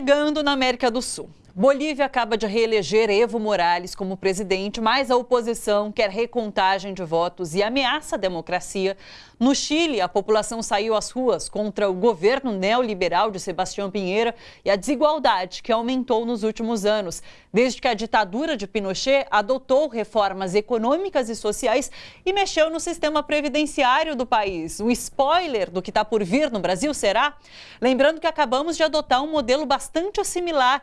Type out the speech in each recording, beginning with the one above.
Pegando na América do Sul. Bolívia acaba de reeleger Evo Morales como presidente, mas a oposição quer recontagem de votos e ameaça a democracia. No Chile, a população saiu às ruas contra o governo neoliberal de Sebastião Pinheira e a desigualdade que aumentou nos últimos anos, desde que a ditadura de Pinochet adotou reformas econômicas e sociais e mexeu no sistema previdenciário do país. Um spoiler do que está por vir no Brasil será? Lembrando que acabamos de adotar um modelo bastante similar,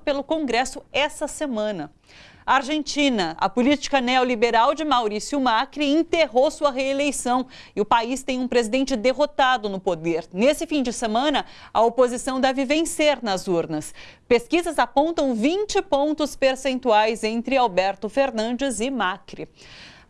pelo Congresso essa semana. Argentina, a política neoliberal de Maurício Macri enterrou sua reeleição e o país tem um presidente derrotado no poder. Nesse fim de semana, a oposição deve vencer nas urnas. Pesquisas apontam 20 pontos percentuais entre Alberto Fernandes e Macri.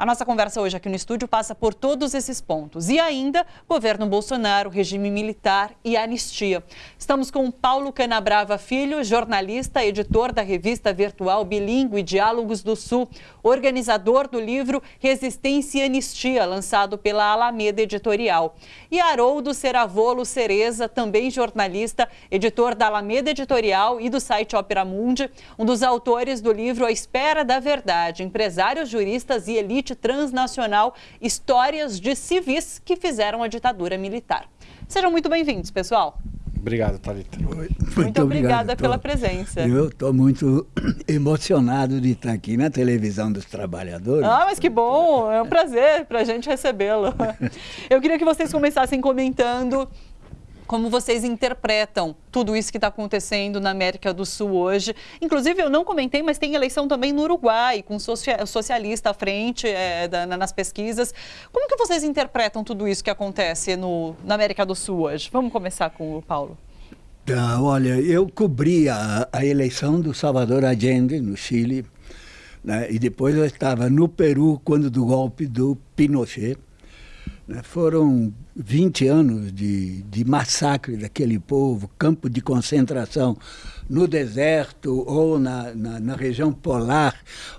A nossa conversa hoje aqui no estúdio passa por todos esses pontos. E ainda, governo Bolsonaro, regime militar e anistia. Estamos com Paulo Canabrava Filho, jornalista, editor da revista virtual Bilingue Diálogos do Sul, organizador do livro Resistência e Anistia, lançado pela Alameda Editorial. E Haroldo Seravolo Cereza, também jornalista, editor da Alameda Editorial e do site Opera Mundi, um dos autores do livro A Espera da Verdade, empresários, juristas e elite transnacional Histórias de Civis que fizeram a ditadura militar. Sejam muito bem-vindos, pessoal. Obrigado, Thalita. Muito, muito obrigada pela presença. Eu estou muito emocionado de estar aqui na televisão dos trabalhadores. Ah, mas que bom! É um prazer para a gente recebê-lo. Eu queria que vocês começassem comentando como vocês interpretam tudo isso que está acontecendo na América do Sul hoje. Inclusive, eu não comentei, mas tem eleição também no Uruguai, com socialista à frente é, da, nas pesquisas. Como que vocês interpretam tudo isso que acontece no, na América do Sul hoje? Vamos começar com o Paulo. Tá, olha, eu cobri a, a eleição do Salvador Allende, no Chile, né, e depois eu estava no Peru quando do golpe do Pinochet. Né, foram 20 anos de, de massacre daquele povo, campo de concentração no deserto ou na, na, na, região polar,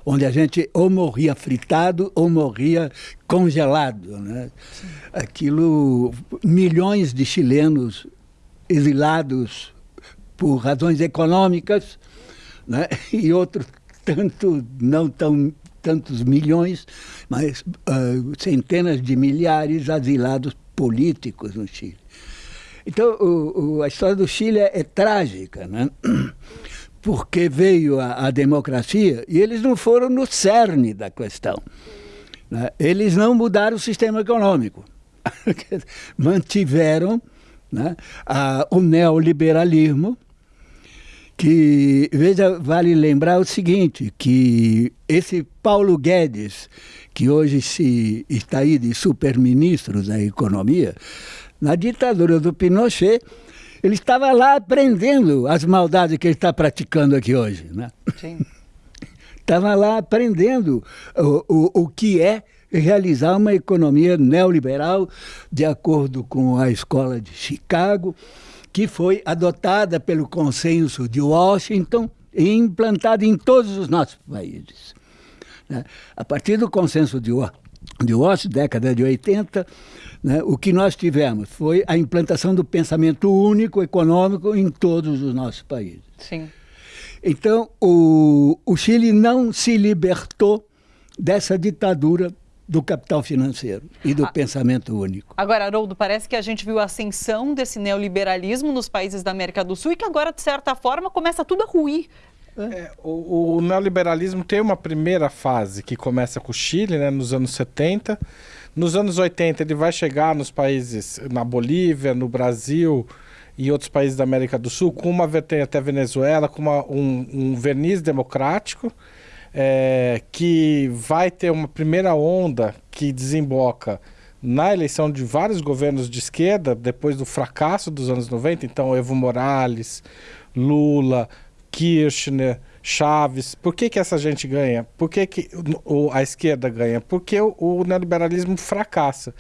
onde a gente ou morria fritado ou morria congelado. Né? Aquilo, milhões de chilenos exilados por razões econômicas né? e outros tanto não tão tantos milhões, mas uh, centenas de milhares asilados políticos no Chile. Então, o, o, a história do Chile é, é trágica, né? porque veio a, a, democracia e eles não foram no cerne da questão. Né? Eles não mudaram o sistema econômico. Mantiveram né, a, o neoliberalismo, que, veja, vale lembrar o seguinte, que esse Paulo Guedes, que hoje se está aí de super-ministro da economia, na ditadura do Pinochet, ele estava lá aprendendo as maldades que ele está praticando aqui hoje. Né? Sim. Estava lá aprendendo o, o, o que é realizar uma economia neoliberal de acordo com a escola de Chicago, que foi adotada pelo consenso de Washington e implantada em todos os nossos países. Né? A partir do consenso de, Washington, década de 80, né, o que nós tivemos foi a implantação do pensamento único econômico em todos os nossos países. Sim. Então, o, o Chile não se libertou dessa ditadura do capital financeiro e do ah, pensamento único. Agora, Haroldo, parece que a gente viu a ascensão desse neoliberalismo nos países da América do Sul e que agora, de certa forma, começa tudo a ruir. É, o, o, neoliberalismo tem uma primeira fase que começa com o Chile, né, nos anos 70. Nos anos 80 ele vai chegar nos países, na Bolívia, no Brasil e outros países da América do Sul, com uma vertente até Venezuela, com uma, um, um verniz democrático, é, que vai ter uma primeira onda que desemboca na eleição de vários governos de esquerda, depois do fracasso dos anos 90, então Evo Morales, Lula, Kirchner, Chaves. Por que, que essa gente ganha? Por que, que a esquerda ganha? Porque o, o, neoliberalismo fracassa.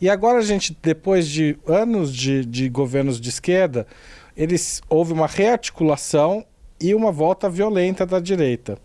E agora a gente, depois de anos de, de governos de esquerda, eles houve uma rearticulação e uma volta violenta da direita,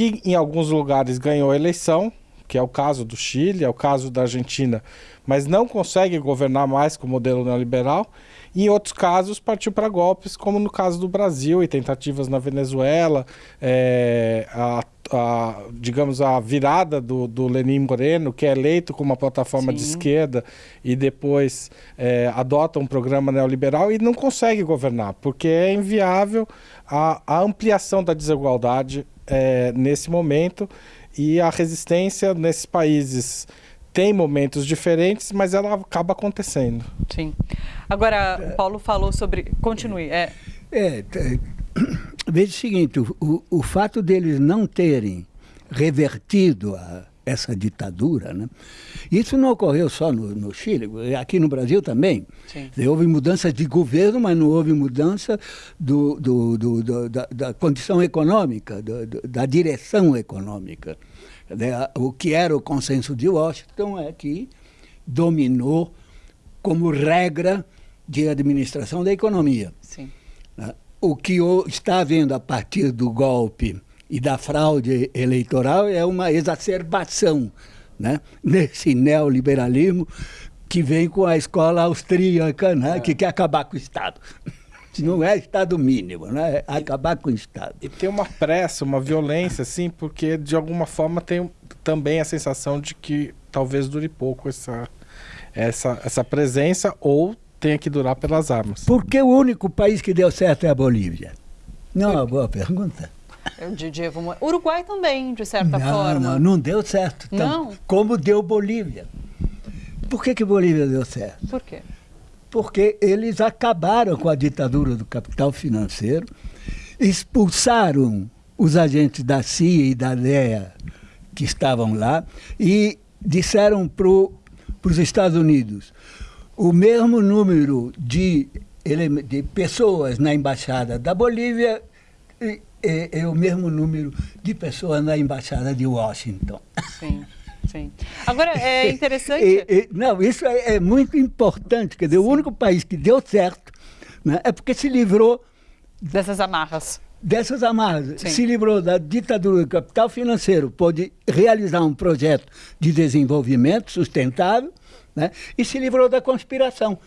que em alguns lugares ganhou a eleição, que é o caso do Chile, é o caso da Argentina, mas não consegue governar mais com o modelo neoliberal. E em outros casos, partiu para golpes, como no caso do Brasil e tentativas na Venezuela, é, a, a, digamos, a virada do, do Lenin Moreno, que é eleito com uma plataforma Sim. de esquerda e depois é, adota um programa neoliberal e não consegue governar, porque é inviável a, a ampliação da desigualdade é, nesse momento e a resistência nesses países tem momentos diferentes, mas ela acaba acontecendo. Sim. Agora, o Paulo falou sobre. Continue. É, é, é veja o seguinte: o, o fato deles não terem revertido a, essa ditadura, né? Isso não ocorreu só no, no Chile, aqui no Brasil também. Sim. Houve mudança de governo, mas não houve mudança do, do, do, da, da, condição econômica, da direção econômica. O que era o consenso de Washington é que dominou como regra de administração da economia. Sim. Né? O que está havendo a partir do golpe e da fraude eleitoral é uma exacerbação né? nesse neoliberalismo que vem com a escola austríaca, né? É. que quer acabar com o Estado. Não é Estado mínimo, né? é acabar com o Estado. E tem uma pressa, uma violência, assim, porque de alguma forma tem também a sensação de que talvez dure pouco essa, essa, essa presença ou tenha que durar pelas armas. Por que o único país que deu certo é a Bolívia? Não é uma boa pergunta. Diria, vamos... Uruguai também, de certa não, forma. Não, não deu certo. Não. Como deu Bolívia. Por que, que Bolívia deu certo? Por quê? Porque eles acabaram com a ditadura do capital financeiro, expulsaram os agentes da CIA e da DEA que estavam lá e disseram para os Estados Unidos o mesmo número de, de pessoas na embaixada da Bolívia é, é, o mesmo número de pessoas na Embaixada de Washington. Sim. Sim. Agora, é interessante. não, isso é, é, muito importante. Quer dizer, Sim. o único país que deu certo né, é porque se livrou. Dessas amarras. Dessas amarras. Sim. Se livrou da ditadura do capital financeiro, pôde realizar um projeto de desenvolvimento sustentável né, e se livrou da conspiração.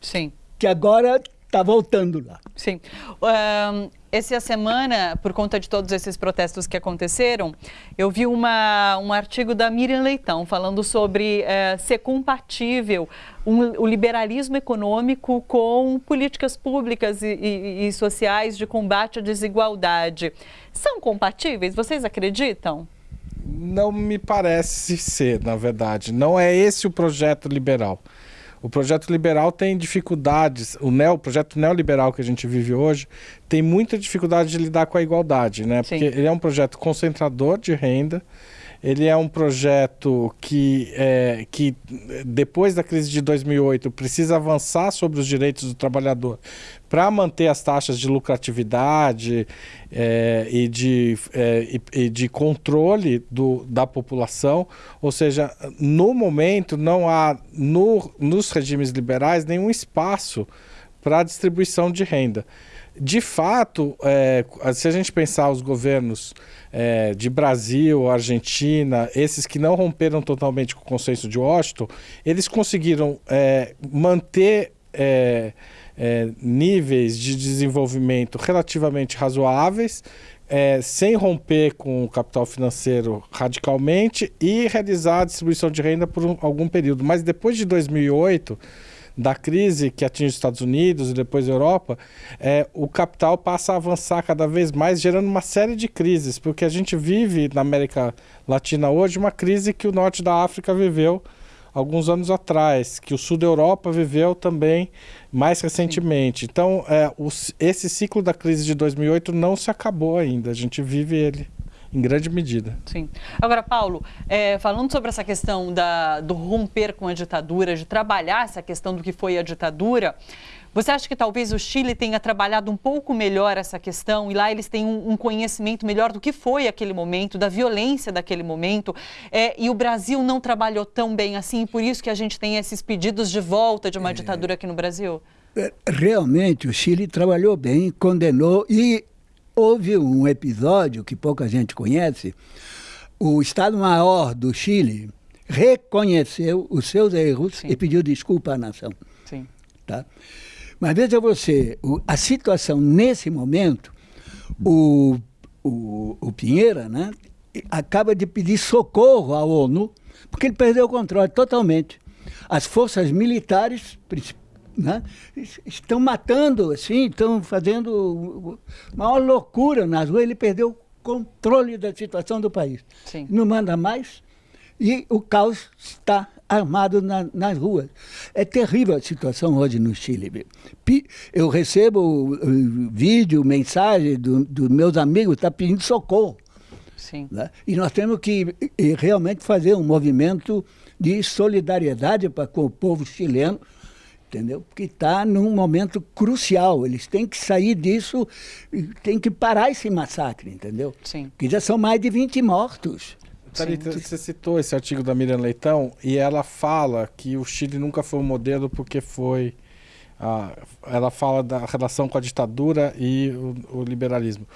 Sim. Que agora está voltando lá. Sim. Um, essa semana, por conta de todos esses protestos que aconteceram, eu vi uma, um artigo da Miriam Leitão falando sobre uh, ser compatível um, o liberalismo econômico com políticas públicas e, e, e sociais de combate à desigualdade. São compatíveis? Vocês acreditam? Não me parece ser, na verdade. Não é esse o projeto liberal. O projeto liberal tem dificuldades, o, neo, o projeto neoliberal que a gente vive hoje tem muita dificuldade de lidar com a igualdade, né? Porque ele é um projeto concentrador de renda, ele é um projeto que, é, que, depois da crise de 2008, precisa avançar sobre os direitos do trabalhador para manter as taxas de lucratividade é, e, de, é, e, e, de controle do, da população. Ou seja, no momento não há no, nos regimes liberais nenhum espaço para a distribuição de renda. De fato, é, se a gente pensar os governos é, de Brasil, Argentina, esses que não romperam totalmente com o consenso de Washington, eles conseguiram é, manter é, é, níveis de desenvolvimento relativamente razoáveis, é, sem romper com o capital financeiro radicalmente e realizar a distribuição de renda por um, algum período. Mas depois de 2008 da crise que atinge os Estados Unidos e depois a Europa, é, o capital passa a avançar cada vez mais, gerando uma série de crises, porque a gente vive na América Latina hoje uma crise que o norte da África viveu alguns anos atrás, que o sul da Europa viveu também mais recentemente. Sim. Então, é, o, esse ciclo da crise de 2008 não se acabou ainda, a gente vive ele em grande medida. Sim. Agora, Paulo, é, falando sobre essa questão da, do romper com a ditadura, de trabalhar essa questão do que foi a ditadura, você acha que talvez o Chile tenha trabalhado um pouco melhor essa questão e lá eles têm um, um conhecimento melhor do que foi aquele momento, da violência daquele momento, é, e o Brasil não trabalhou tão bem assim, e por isso que a gente tem esses pedidos de volta de uma é, ditadura aqui no Brasil? É, realmente, o Chile trabalhou bem, condenou e houve um episódio que pouca gente conhece, o Estado-Maior do Chile reconheceu os seus erros Sim. e pediu desculpa à nação. Sim. Tá? Mas veja você, o- a situação nesse momento, o, o, o Pinheira né, acaba de pedir socorro à ONU, porque ele perdeu o controle totalmente. As forças militares princi- né, es- estão matando, assim, estão fazendo maior loucura nas ruas, ele perdeu o controle da situação do país. Sim. Não manda mais e o caos está armado na- nas ruas. É terrível a situação hoje no Chile. Eu recebo vídeo, mensagem dos do meus amigos, está pedindo socorro. Sim. né? E nós temos que eh, realmente fazer um movimento de solidariedade para com o povo chileno, entendeu? Porque está num momento crucial. Eles têm que sair disso, têm que parar esse massacre, entendeu? Sim. Porque já são mais de 20 mortos. Thalita, você citou esse artigo da Miriam Leitão e ela fala que o Chile nunca foi um modelo porque foi. ah, ela fala da relação com a ditadura e o, o liberalismo.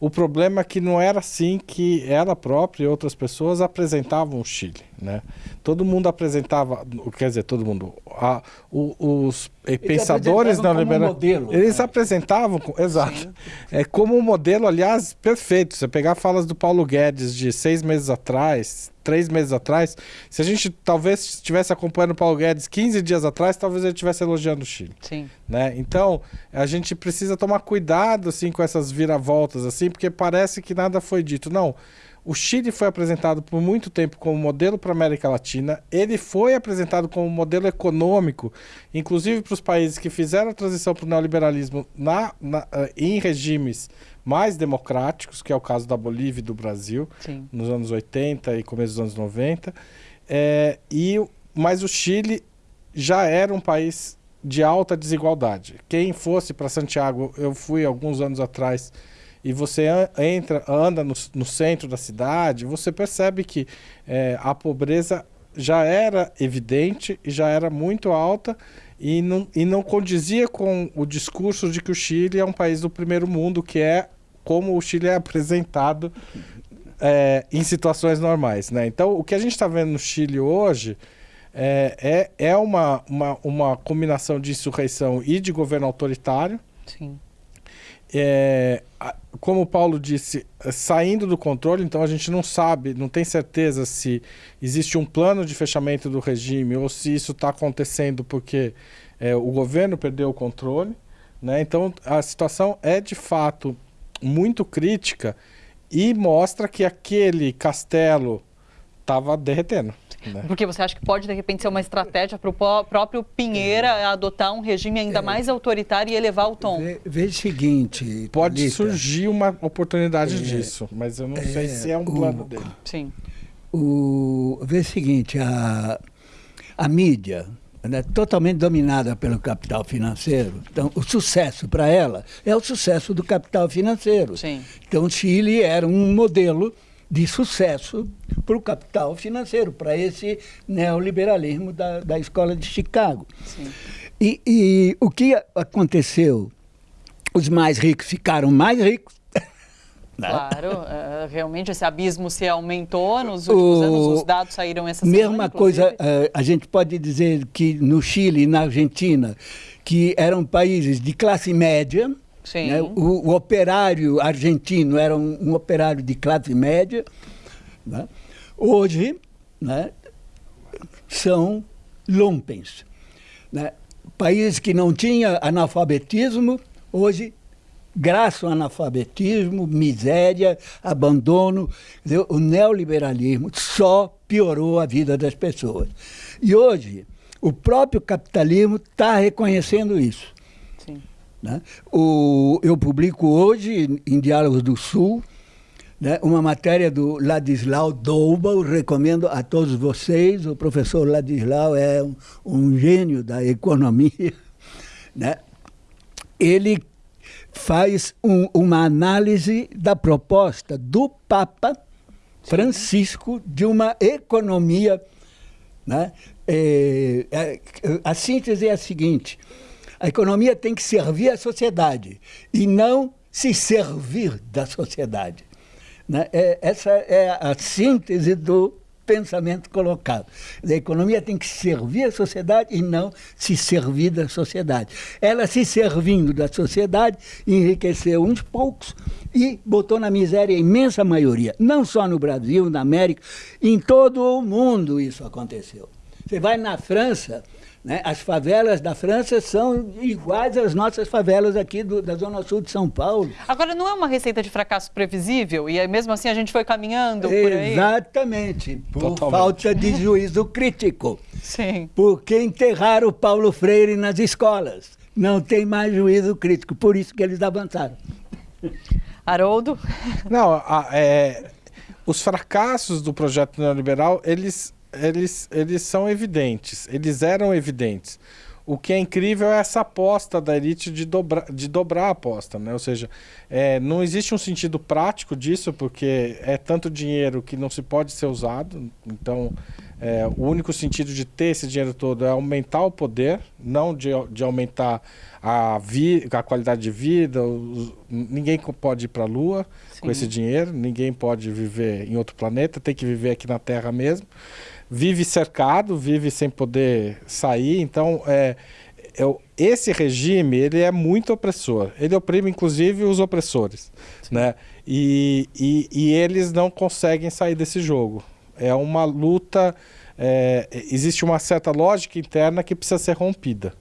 O problema é que não era assim que ela própria e outras pessoas apresentavam o Chile. Né? Todo mundo apresentava, quer dizer, todo mundo. a- o- os eh, pensadores neoliberais. modelo, Eles né? apresentavam, exato. É como um modelo, aliás, perfeito. Você pegar falas do Paulo Guedes de seis meses atrás, três meses atrás, se a gente talvez estivesse acompanhando o Paulo Guedes 15 dias atrás, talvez ele estivesse elogiando o Chile. Sim. Né? Então, a gente precisa tomar cuidado assim com essas viravoltas assim, porque parece que nada foi dito. Não. O Chile foi apresentado por muito tempo como modelo para a América Latina. Ele foi apresentado como modelo econômico, inclusive para os países que fizeram a transição para o neoliberalismo na, na, eh, em regimes mais democráticos, que é o caso da Bolívia e do Brasil Sim. nos anos 80 e começo dos anos 90. É, e, o- mas o Chile já era um país de alta desigualdade. Quem fosse para Santiago, eu fui alguns anos atrás, e você entra, anda no, no centro da cidade, você percebe que é, a pobreza já era evidente e já era muito alta e não, e não condizia com o discurso de que o Chile é um país do primeiro mundo, que é como o Chile é apresentado é, em situações normais. Né? Então, o que a gente está vendo no Chile hoje é, é, é uma, uma, uma combinação de insurreição e de governo autoritário. Sim. É, como o Paulo disse, é, saindo do controle, então a gente não sabe, não tem certeza se existe um plano de fechamento do regime ou se isso está acontecendo porque é, o governo perdeu o controle. Né? Então a situação é de fato muito crítica e mostra que aquele castelo estava derretendo. Né? Porque você acha que pode, de repente, ser uma estratégia para o próprio Pinheira adotar um regime ainda mais autoritário e elevar o tom? Veja o seguinte. Pode Thalita, surgir uma oportunidade disso, mas eu não sei se é um o- plano dele. Sim. O, vê o seguinte, a, a mídia é totalmente dominada pelo capital financeiro. Então, o sucesso para ela é o sucesso do capital financeiro. Sim. Então, o Chile era um modelo de sucesso para o capital financeiro, para esse neoliberalismo da, da escola de Chicago. E, e o que aconteceu? Os mais ricos ficaram mais ricos. né? Claro, eh, realmente esse abismo se aumentou nos últimos O- anos, os dados saíram essa semana. Mesma coisa, eh, a gente pode dizer que no Chile e na Argentina, que eram países de classe média. Né? o, o operário argentino era um, um operário de classe média, né? hoje né, são lumpens. Né? Países que não tinham analfabetismo, hoje graças ao analfabetismo, miséria, abandono, o neoliberalismo só piorou a vida das pessoas. E hoje, o próprio capitalismo está reconhecendo isso. Né? O, eu publico hoje, em Diálogos do Sul, né, uma matéria do Ladislau Douba, eu recomendo a todos vocês. O professor Ladislau é um, um gênio da economia. Né? Ele faz um- uma análise da proposta do Papa Francisco de uma economia. Né? É, é, a síntese é a seguinte: a economia tem que servir à sociedade e não se servir da sociedade. Né? É, essa é a síntese do pensamento colocado. A economia tem que servir a sociedade e não se servir da sociedade. Ela se servindo da sociedade, enriqueceu uns poucos e botou na miséria a imensa maioria. Não só no Brasil, na América, em todo o mundo isso aconteceu. Você vai na França, né? As favelas da França são iguais às nossas favelas aqui do, da Zona Sul de São Paulo. Agora, não é uma receita de fracasso previsível? E mesmo assim a gente foi caminhando por aí? Exatamente, por Totalmente. falta de juízo crítico. Sim. Porque enterraram o Paulo Freire nas escolas. Não tem mais juízo crítico, por isso que eles avançaram. Haroldo? Não, a, é, os fracassos do projeto neoliberal, eles eles, eles são evidentes, eles eram evidentes. O que é incrível é essa aposta da elite de, dobra, de dobrar a aposta, né? Ou seja, é, não existe um sentido prático disso, porque é tanto dinheiro que não se pode ser usado. Então, é, o único sentido de ter esse dinheiro todo é aumentar o poder, não de, de aumentar a, vi, a qualidade de vida. Os, ninguém pode ir para a Lua Sim. com esse dinheiro, ninguém pode viver em outro planeta, tem que viver aqui na Terra mesmo vive cercado, vive sem poder sair. Então, é, é, esse regime ele é muito opressor. Ele oprime, inclusive, os opressores. Né? E, e, e, eles não conseguem sair desse jogo. É uma luta... É, existe uma certa lógica interna que precisa ser rompida.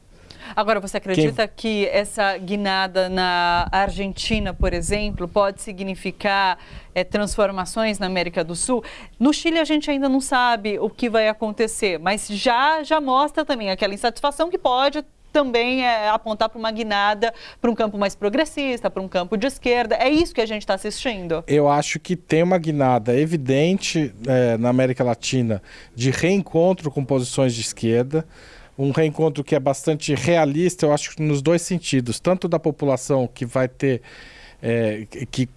Agora, você acredita Quem... que essa guinada na Argentina, por exemplo, pode significar é, transformações na América do Sul? No Chile, a gente ainda não sabe o que vai acontecer, mas já, já mostra também aquela insatisfação que pode também é, apontar para uma guinada para um campo mais progressista, para um campo de esquerda. É isso que a gente está assistindo. Eu acho que tem uma guinada evidente é, na América Latina de reencontro com posições de esquerda um reencontro que é bastante realista, eu acho nos dois sentidos, tanto da população que vai ter é, que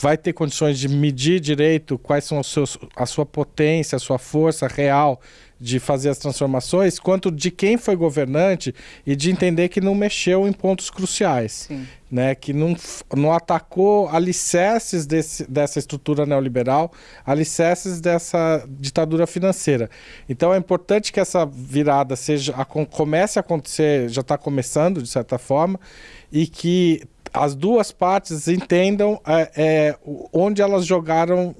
vai ter condições de medir direito quais são os seus, a sua potência, a sua força real de fazer as transformações, quanto de quem foi governante e de entender que não mexeu em pontos cruciais, né? que não, não atacou alicerces desse, dessa estrutura neoliberal, alicerces dessa ditadura financeira. Então é importante que essa virada seja a, comece a acontecer, já está começando de certa forma, e que as duas partes entendam é, é, onde elas jogaram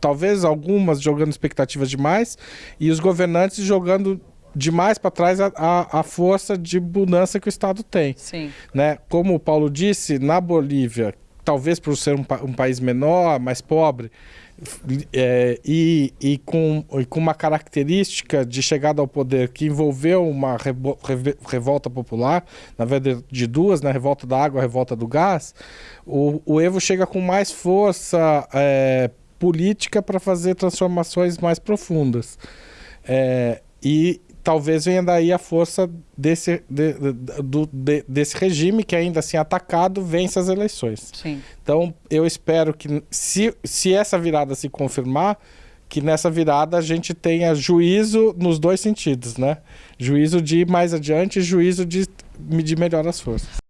talvez algumas jogando expectativas demais e os governantes jogando demais para trás a, a, a, força de mudança que o Estado tem. Sim. Né? Como o Paulo disse, na Bolívia, talvez por ser um, um país menor, mais pobre, é, e, e, com, e com uma característica de chegada ao poder que envolveu uma revolta popular, na verdade de duas, né? revolta da água, revolta do gás, o, o Evo chega com mais força é, política para fazer transformações mais profundas. É, e talvez venha daí a força desse, de, de, de, desse regime que ainda assim atacado vence as eleições. Sim. Então eu espero que se, se essa virada se confirmar, que nessa virada a gente tenha juízo nos dois sentidos, né? Juízo de ir mais adiante e juízo de medir melhor as forças.